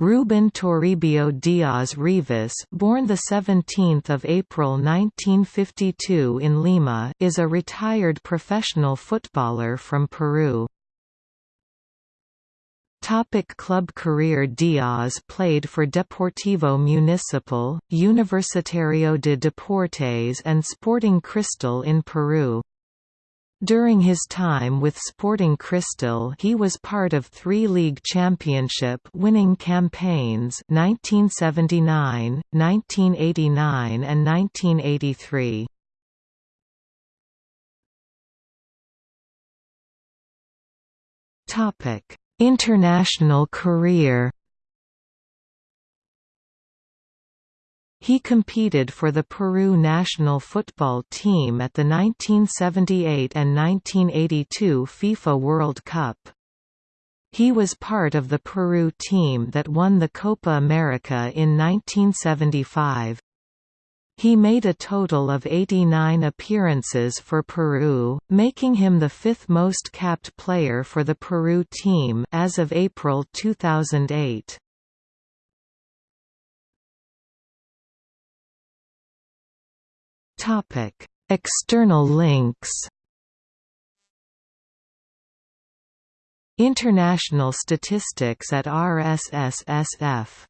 Ruben Toribio Diaz Rivas, born the 17th of April 1952 in Lima, is a retired professional footballer from Peru. Topic club career Diaz played for Deportivo Municipal, Universitario de Deportes and Sporting Cristal in Peru. During his time with Sporting Cristal he was part of three league championship winning campaigns 1979, 1989 and 1983. International career He competed for the Peru national football team at the 1978 and 1982 FIFA World Cup. He was part of the Peru team that won the Copa America in 1975. He made a total of 89 appearances for Peru, making him the fifth most capped player for the Peru team as of April 2008. Topic: External links. International statistics at RSSSF